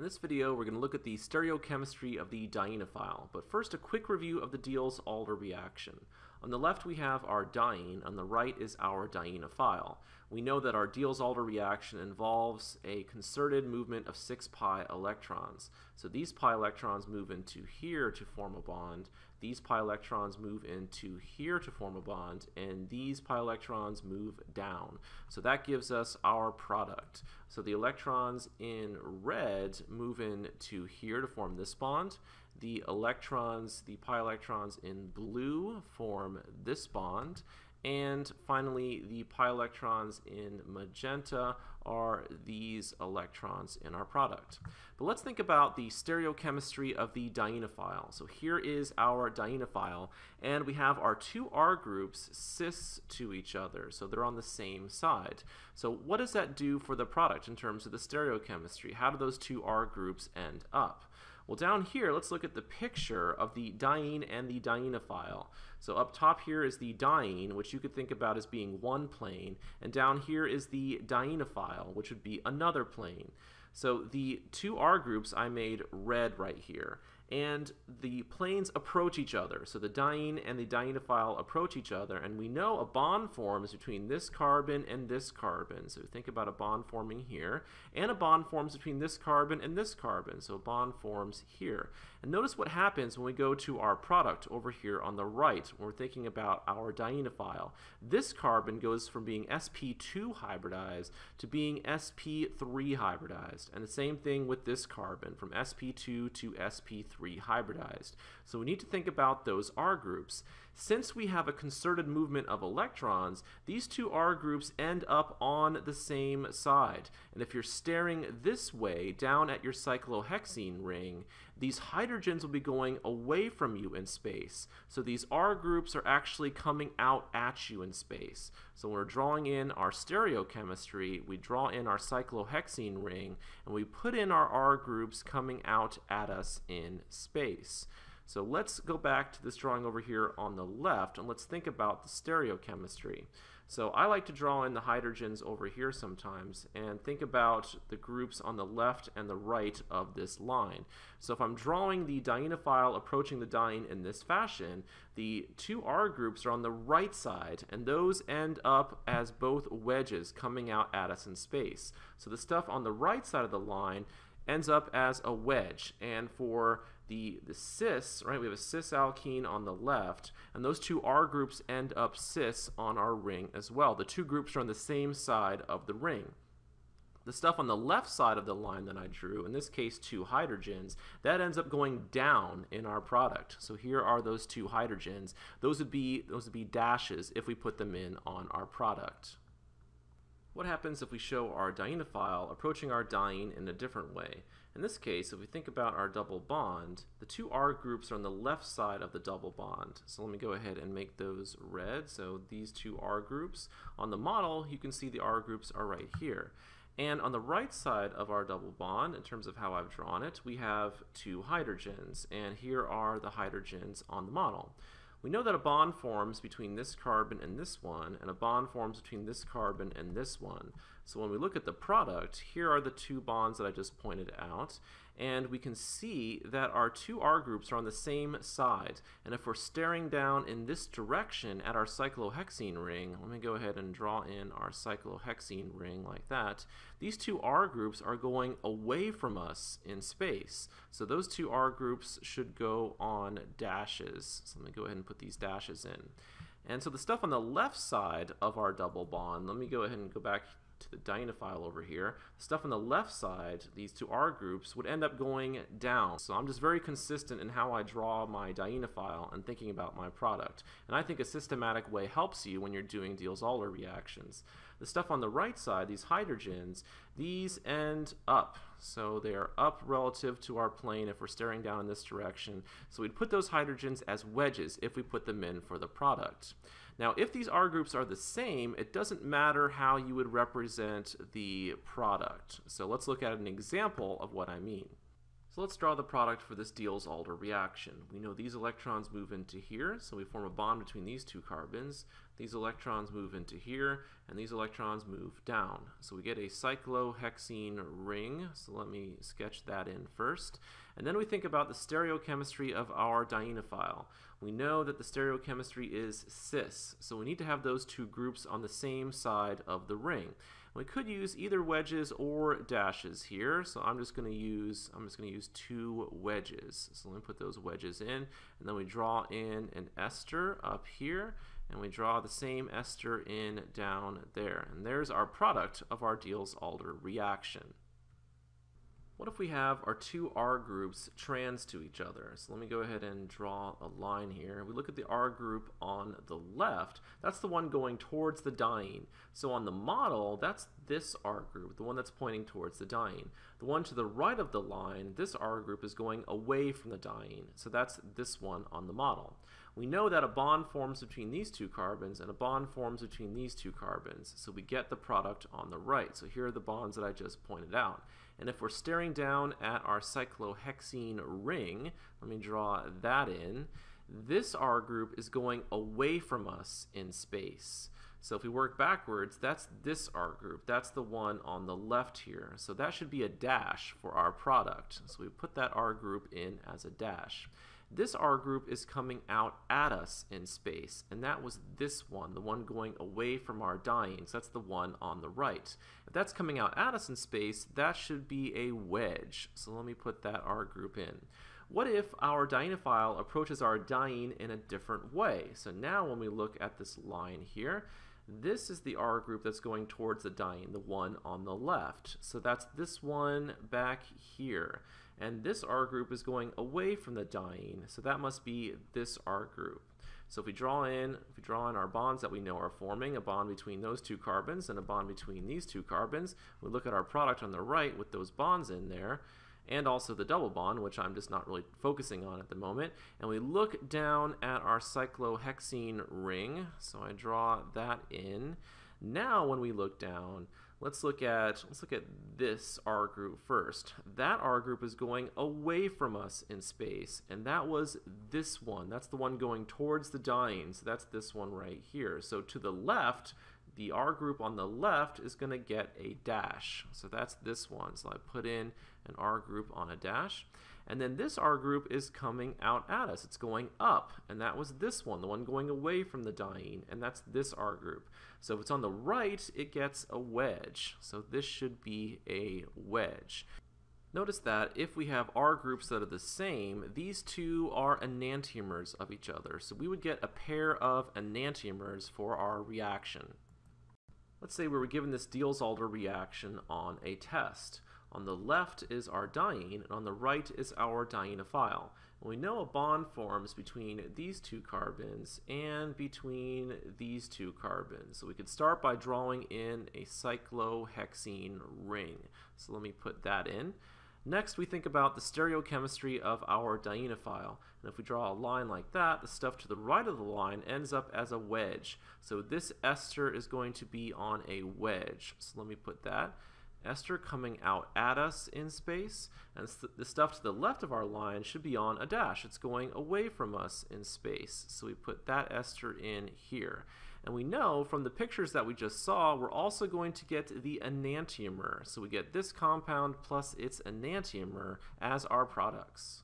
In this video, we're going to look at the stereochemistry of the dienophile, but first a quick review of the Diels-Alder reaction. On the left we have our diene, on the right is our dienophile. We know that our Diels-Alder reaction involves a concerted movement of 6 pi electrons. So these pi electrons move into here to form a bond, these pi electrons move into here to form a bond, and these pi electrons move down. So that gives us our product. So the electrons in red move into here to form this bond. The electrons, the pi electrons in blue form this bond. And finally, the pi electrons in magenta are these electrons in our product. But let's think about the stereochemistry of the dienophile. So here is our dienophile, and we have our two R groups cis to each other, so they're on the same side. So what does that do for the product in terms of the stereochemistry? How do those two R groups end up? Well, down here, let's look at the picture of the diene and the dienophile. So up top here is the diene, which you could think about as being one plane, and down here is the dienophile, which would be another plane. So the two R groups I made red right here, and the planes approach each other. So the diene and the dienophile approach each other, and we know a bond forms between this carbon and this carbon. So think about a bond forming here, and a bond forms between this carbon and this carbon. So a bond forms here. And notice what happens when we go to our product over here on the right, when we're thinking about our dienophile. This carbon goes from being sp2 hybridized to being sp3 hybridized. And the same thing with this carbon, from sp2 to sp3 hybridized. So we need to think about those R groups. Since we have a concerted movement of electrons, these two R groups end up on the same side. And if you're staring this way down at your cyclohexene ring, these hydrogens will be going away from you in space. So these R groups are actually coming out at you in space. So when we're drawing in our stereochemistry, we draw in our cyclohexene ring, and we put in our R groups coming out at us in space. So let's go back to this drawing over here on the left and let's think about the stereochemistry. So I like to draw in the hydrogens over here sometimes and think about the groups on the left and the right of this line. So if I'm drawing the dienophile approaching the diene in this fashion, the two R groups are on the right side and those end up as both wedges coming out at us in space. So the stuff on the right side of the line ends up as a wedge. And for the, the cis, right, we have a cis alkene on the left, and those two R groups end up cis on our ring as well. The two groups are on the same side of the ring. The stuff on the left side of the line that I drew, in this case two hydrogens, that ends up going down in our product. So here are those two hydrogens. Those would be, those would be dashes if we put them in on our product. What happens if we show our dienophile approaching our diene in a different way? In this case, if we think about our double bond, the two R groups are on the left side of the double bond. So let me go ahead and make those red. So these two R groups. On the model, you can see the R groups are right here. And on the right side of our double bond, in terms of how I've drawn it, we have two hydrogens. And here are the hydrogens on the model. We know that a bond forms between this carbon and this one, and a bond forms between this carbon and this one. So when we look at the product, here are the two bonds that I just pointed out, and we can see that our two R groups are on the same side. And if we're staring down in this direction at our cyclohexene ring, let me go ahead and draw in our cyclohexene ring like that, these two R groups are going away from us in space. So those two R groups should go on dashes. So let me go ahead and put these dashes in. And so the stuff on the left side of our double bond, let me go ahead and go back to the dienophile over here, the stuff on the left side, these two R groups, would end up going down. So I'm just very consistent in how I draw my dienophile and thinking about my product. And I think a systematic way helps you when you're doing Diels-Alder reactions. The stuff on the right side, these hydrogens, these end up. So they are up relative to our plane if we're staring down in this direction. So we'd put those hydrogens as wedges if we put them in for the product. Now, if these R groups are the same, it doesn't matter how you would represent the product. So let's look at an example of what I mean. So let's draw the product for this Diels-Alder reaction. We know these electrons move into here, so we form a bond between these two carbons. These electrons move into here, and these electrons move down. So we get a cyclohexene ring, so let me sketch that in first. And then we think about the stereochemistry of our dienophile. We know that the stereochemistry is cis, so we need to have those two groups on the same side of the ring. We could use either wedges or dashes here, so I'm just going to use I'm just going to use two wedges. So let me put those wedges in, and then we draw in an ester up here, and we draw the same ester in down there. And there's our product of our Diels-Alder reaction. What if we have our two R groups trans to each other? So let me go ahead and draw a line here. We look at the R group on the left. That's the one going towards the diene. So on the model, that's this R group, the one that's pointing towards the diene. The one to the right of the line, this R group is going away from the diene. So that's this one on the model. We know that a bond forms between these two carbons and a bond forms between these two carbons. So we get the product on the right. So here are the bonds that I just pointed out. And if we're staring down at our cyclohexene ring, let me draw that in, this R group is going away from us in space. So if we work backwards, that's this R group. That's the one on the left here. So that should be a dash for our product. So we put that R group in as a dash. This R group is coming out at us in space, and that was this one, the one going away from our diene. So that's the one on the right. If that's coming out at us in space, that should be a wedge. So let me put that R group in. What if our dienophile approaches our diene in a different way? So now when we look at this line here, this is the R group that's going towards the diene, the one on the left. So that's this one back here. And this R group is going away from the diene, so that must be this R group. So if we draw in, if we draw in our bonds that we know are forming, a bond between those two carbons and a bond between these two carbons, we look at our product on the right with those bonds in there, and also the double bond, which I'm just not really focusing on at the moment, and we look down at our cyclohexene ring, so I draw that in. Now when we look down, let's look at let's look at this R group first. That R group is going away from us in space, and that was this one. That's the one going towards the diene. So that's this one right here. So to the left, the R group on the left is going to get a dash. So that's this one. So I put in an R group on a dash. And then this R group is coming out at us. It's going up, and that was this one, the one going away from the diene, and that's this R group. So if it's on the right, it gets a wedge. So this should be a wedge. Notice that if we have R groups that are the same, these two are enantiomers of each other. So we would get a pair of enantiomers for our reaction. Let's say we were given this Diels-Alder reaction on a test. On the left is our diene, and on the right is our dienophile. And we know a bond forms between these two carbons and between these two carbons. So we could start by drawing in a cyclohexene ring. So let me put that in. Next, we think about the stereochemistry of our dienophile. And if we draw a line like that, the stuff to the right of the line ends up as a wedge. So this ester is going to be on a wedge. So let me put that ester coming out at us in space, and the stuff to the left of our line should be on a dash. It's going away from us in space. So we put that ester in here. And we know from the pictures that we just saw, we're also going to get the enantiomer. So we get this compound plus its enantiomer as our products.